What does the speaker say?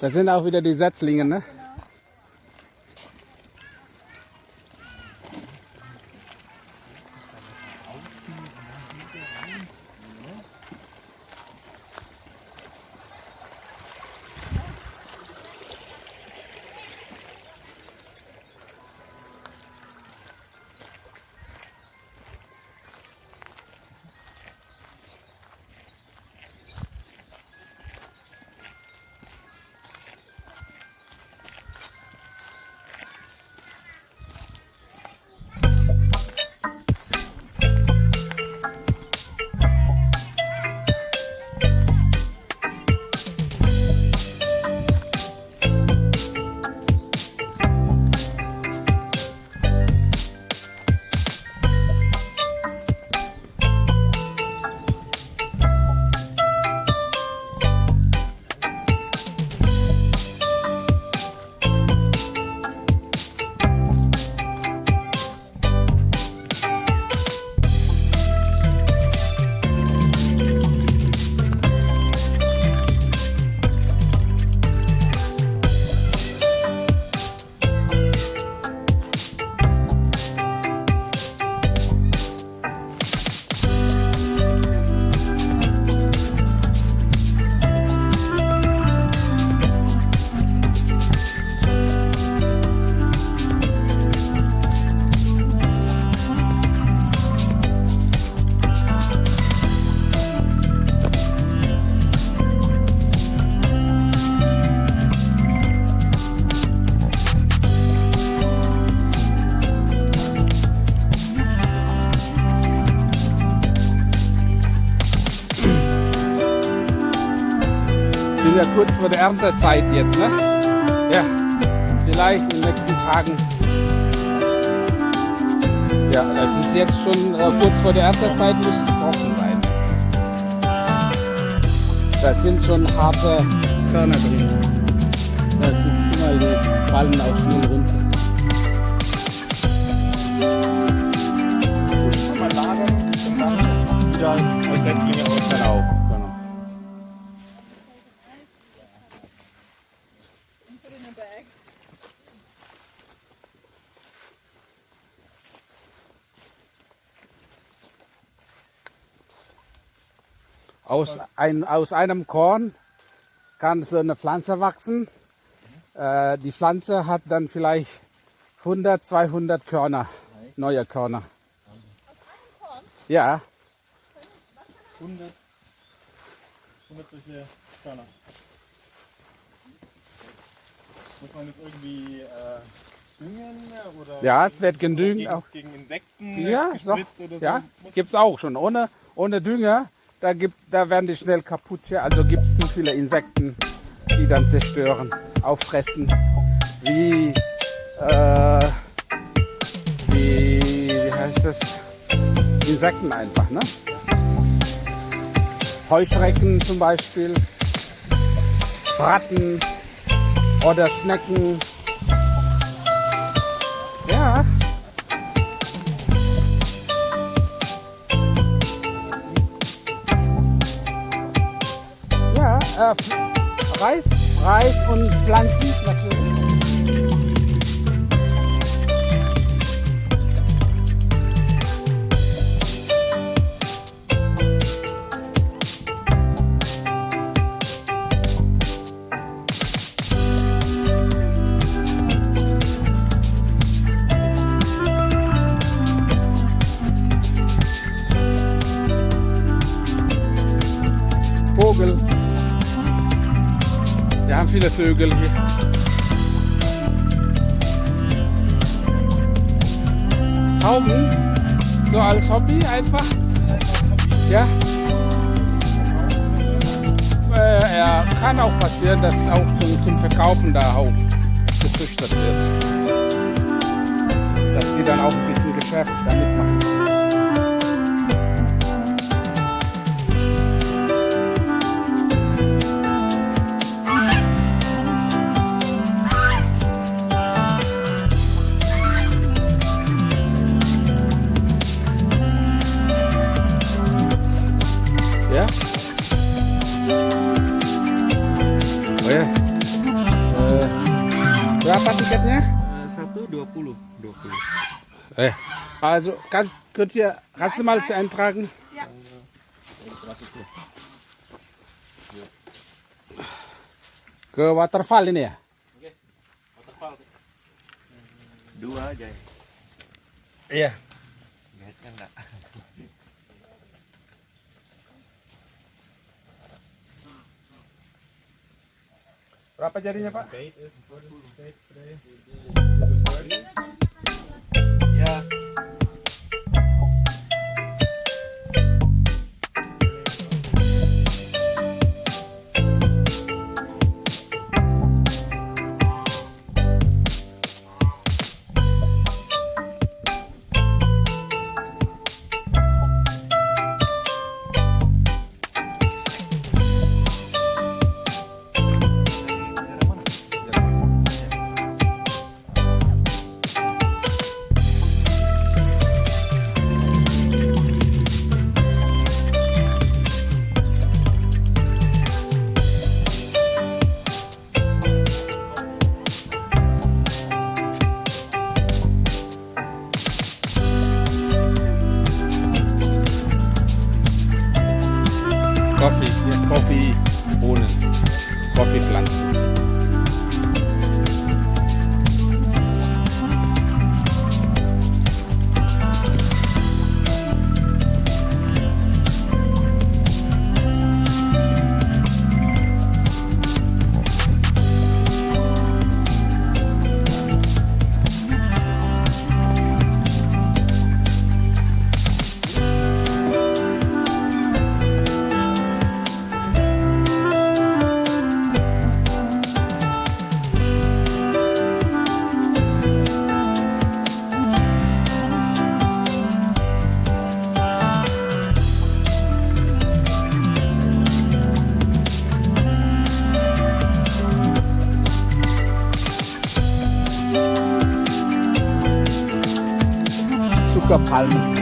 Das sind auch wieder die Setzlinge, ne? Kurz vor der Erntezeit jetzt, ne? Ja, vielleicht in den nächsten Tagen. Ja, es ist jetzt schon äh, kurz vor der Erntezeit, muss es trocken sein. Da sind schon harte Körner drin. Ja, guck mal, die fallen auch schnell runter. Aus, ein, aus einem Korn kann so eine Pflanze wachsen. Äh, die Pflanze hat dann vielleicht 100, 200 Körner, neue Körner. Korn? Ja, 100, 100 solche Körner. Muss man jetzt irgendwie äh, düngen oder Ja, es wird gedüngt gegen, auch. gegen Insekten ja, so, oder so? ja Muss- gibt's auch schon. Ohne, ohne Dünger, da, gibt, da werden die schnell kaputt. Ja. Also gibt es zu viele Insekten, die dann zerstören, auffressen. Wie, äh, wie, wie heißt das? Insekten einfach, ne? Heuschrecken zum Beispiel, Ratten oder Schnecken. Äh, Reis, Reis und Pflanzen natürlich. Vogel. Haben viele Vögel hier. Tauben, so als Hobby einfach. Ja. Äh, ja, kann auch passieren, dass auch zum, zum Verkaufen da auch gezüchtet wird. Dass die dann auch ein bisschen Geschäft damit Satu 20. 20. Eh, also kannst, könnt ihr, kannst du mal zu eintragen? Ke waterfall ini ya? Dua aja. Iya. Guide-nya enggak. Berapa jadinya Pak? Ya. Zuckerpalmen.